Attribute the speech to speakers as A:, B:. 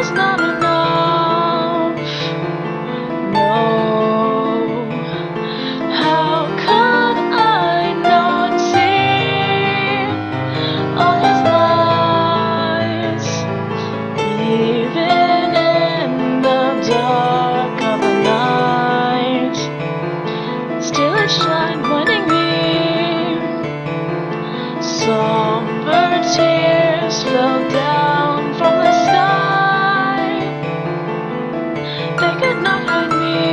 A: is not enough. they could not hide me.